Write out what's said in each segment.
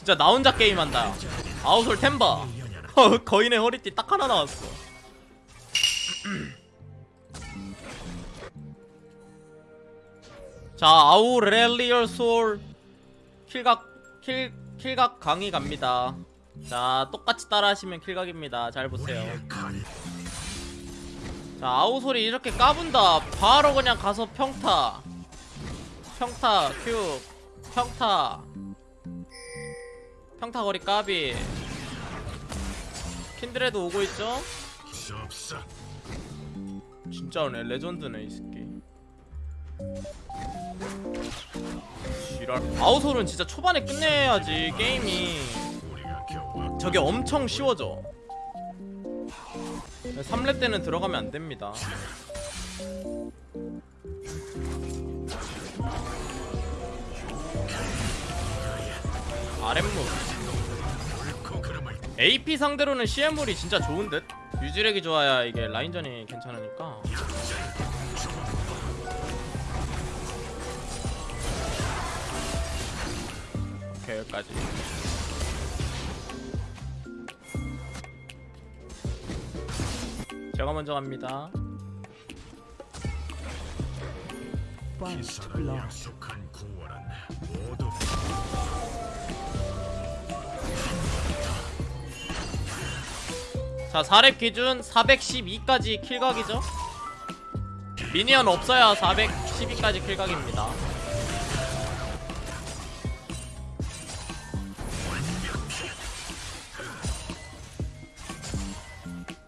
진짜 나 혼자 게임한다. 아우솔 템 봐 거인의 허리띠 딱 하나 나왔어. 자 아우렐리온 솔. 킬각 킬 킬각 강의 갑니다. 자 똑같이 따라하시면 킬각입니다. 잘 보세요. 자 아우솔이 이렇게 까분다. 바로 그냥 가서 평타. 평타 큐. 평타 평타 거리 까비. 킨드레드 오고 있죠? 진짜네 레전드네 이 새끼. 지랄 아우솔은 진짜 초반에 끝내야지 게임이. 저게 엄청 쉬워져. 3렙 때는 들어가면 안 됩니다 아랫무 AP 상대로는 CM물이 진짜 좋은 듯? 유지력이 좋아야 이게 라인전이 괜찮으니까. 오케이 여기까지. 제가 먼저 갑니다 자 4렙 기준 412까지 킬각이죠? 미니언 없어야 412까지 킬각입니다.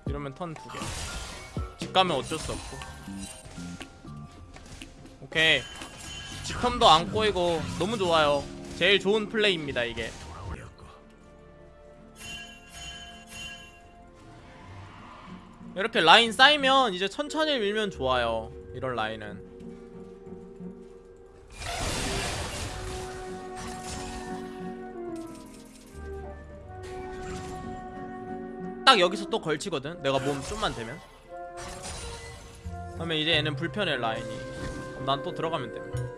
이러면 턴 두개. 집 가면 어쩔 수 없고. 오케이. 집텀도 안 꼬이고 너무 좋아요. 제일 좋은 플레이입니다 이게 이렇게 라인 쌓이면 이제 천천히 밀면 좋아요. 이런 라인은. 딱 여기서 또 걸치거든? 내가 몸 좀만 되면? 그러면 이제 얘는 불편해 라인이. 그럼 난 또 들어가면 돼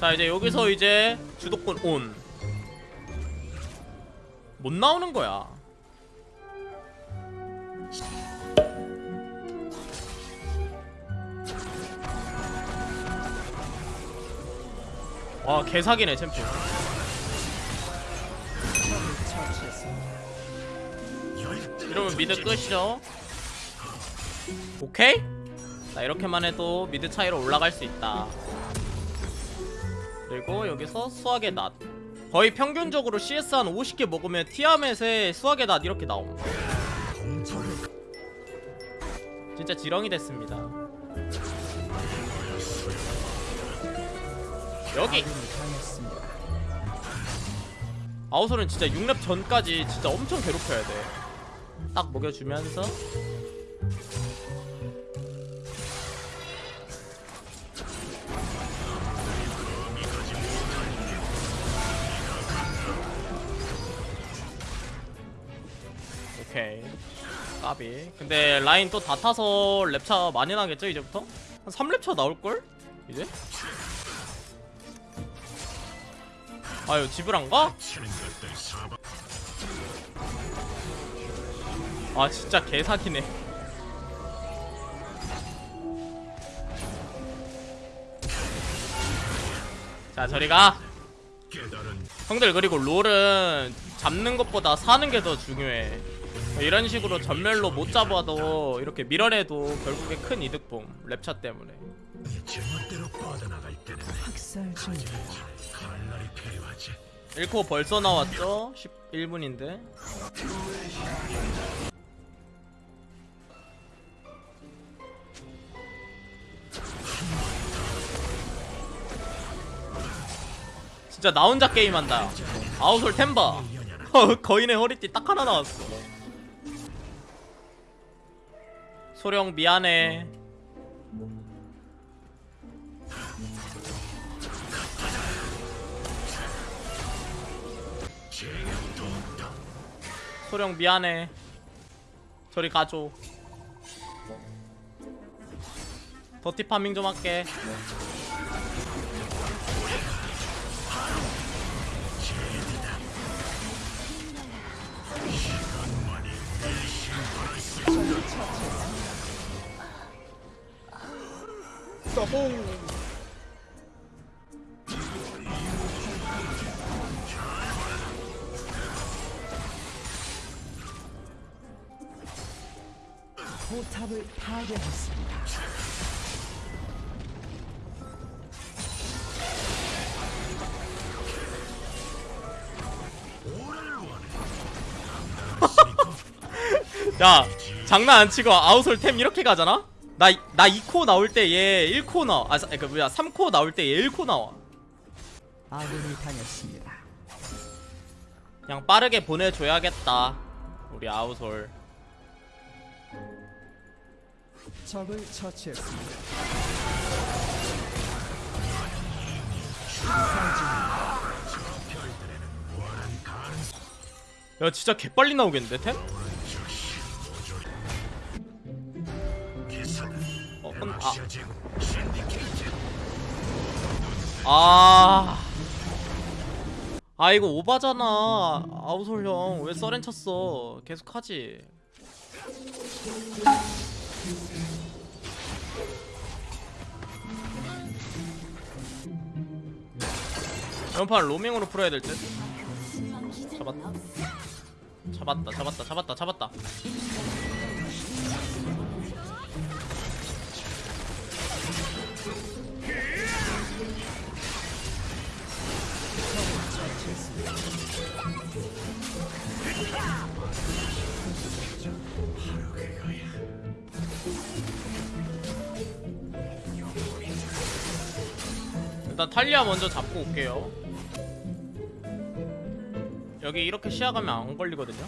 자 이제 여기서 이제 주도권 온. 못 나오는 거야. 와 개사기네 챔피언. 이러면 미드 끝이죠. 오케이? 자 이렇게만 해도 미드 차이로 올라갈 수 있다. 그리고 여기서 수학의 낫. 거의 평균적으로 CS 한 50개 먹으면 티아멧에 수학의 낫 이렇게 나옴. 진짜 지렁이 됐습니다. 여기! 아우솔은 진짜 6렙 전까지 진짜 엄청 괴롭혀야 돼딱 먹여주면서 오케이 까비 근데 라인 또 다 타서 랩차 많이 나겠죠 이제부터? 한 3랩차 나올걸? 이제? 아유 집을 안 가? 치는 것들 사바 아 진짜 개사기네 자 저리가 형들 그리고 롤은 잡는 것보다 사는 게 더 중요해 이런 식으로 전멸로 못 잡아도 이렇게 밀어내도 결국에 큰 이득 봄 랩차 때문에. 1코 벌써 나왔죠? 11분인데? 진짜 나 혼자 게임한다. 아웃솔 템버. 거인의 허리띠 딱 하나 나왔어 소령 미안해. 소령 미안해. 저리 가줘. 더티 파밍 좀 할게 포탑을 파괴했습니다. 야 장난 안 치고 아웃솔 템 이렇게 가잖아? 나, 나 2코 나올 때 얘 1코 나와 아 그 뭐야 3코 나올 때 얘 1코 나와 아군이 당했습니다. 그냥 빠르게 보내줘야겠다 우리 아웃솔 적을 처치했습니다. 야 진짜 개빨리 나오겠는데 템? 어, 근, 아, 아. 아 이거 오바잖아 아웃솔 형왜 써렌 쳤어 계속 하지 연판 로밍으로 풀어야 될 듯? 잡았다 잡았다 잡았다 잡았다 잡았다 일단 탈리아 먼저 잡고 올게요. 여기 이렇게 시야 가면 안 걸리거든요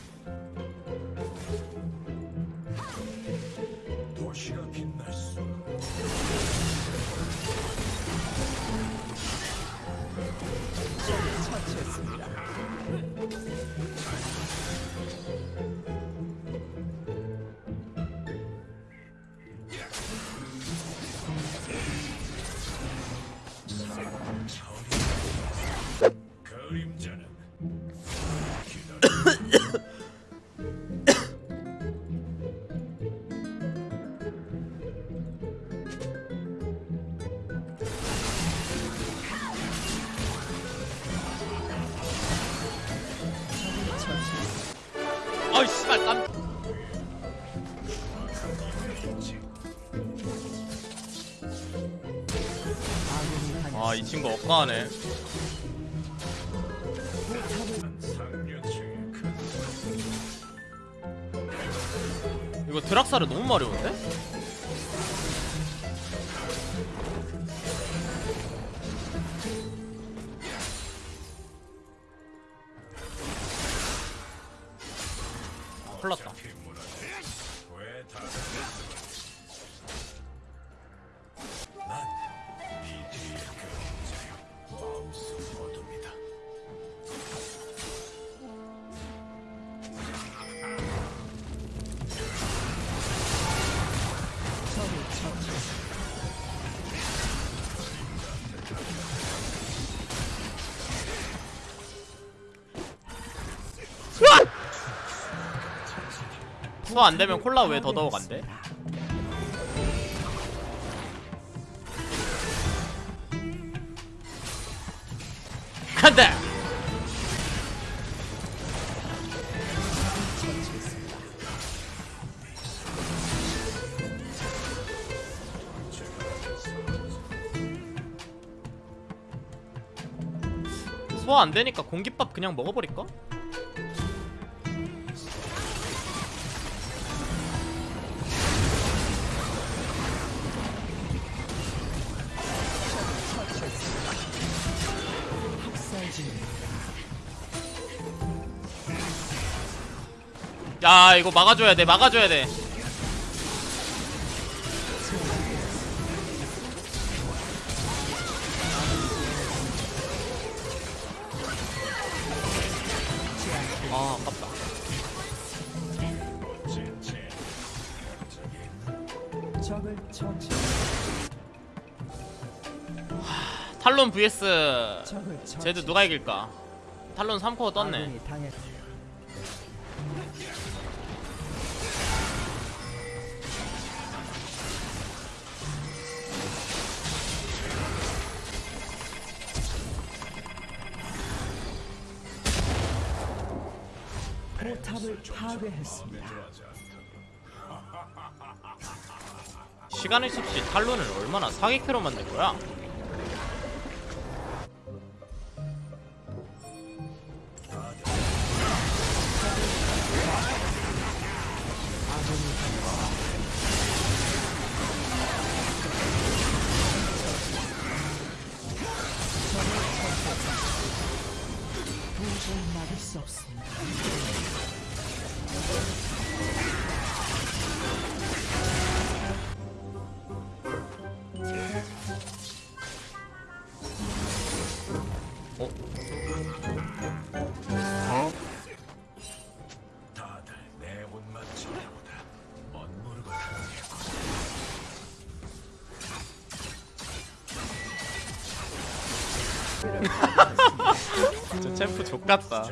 아이 씨발 깜. 아 이 친구 억까하네 이거 드락사를 너무 마려운데? 수화 안 되면 콜라 왜 더더욱 안 돼? 간다! 소화 안 되니까 공깃밥 그냥 먹어버릴까? 야 이거 막아줘야 돼 막아줘야 돼 아 아깝다 처치. 탈론 vs. 쟤도 누가 이길까 탈론 3코어 떴네 파괴했습니다. 시간의 습시 탈론을 얼마나 사기캐로 만든 거야 다들 내 옷만 지켜보다 멋모르고 다니겠군. 저 챔프 족같다.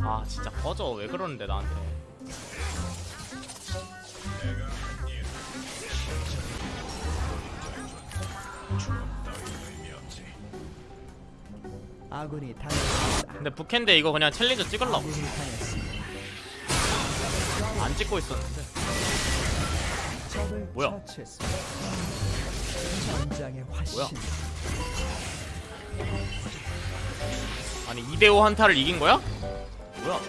아 진짜 꺼져 왜 그러는데 나한테 아군이 당했습니다. 근데 북캔데 이거 그냥 챌린저 아군이 당했습니다. 안 찍고 있었는데 적을 뭐야? 처치했습니다. 뭐야? 아니 2대5 한타를 이긴 거야? 뭐야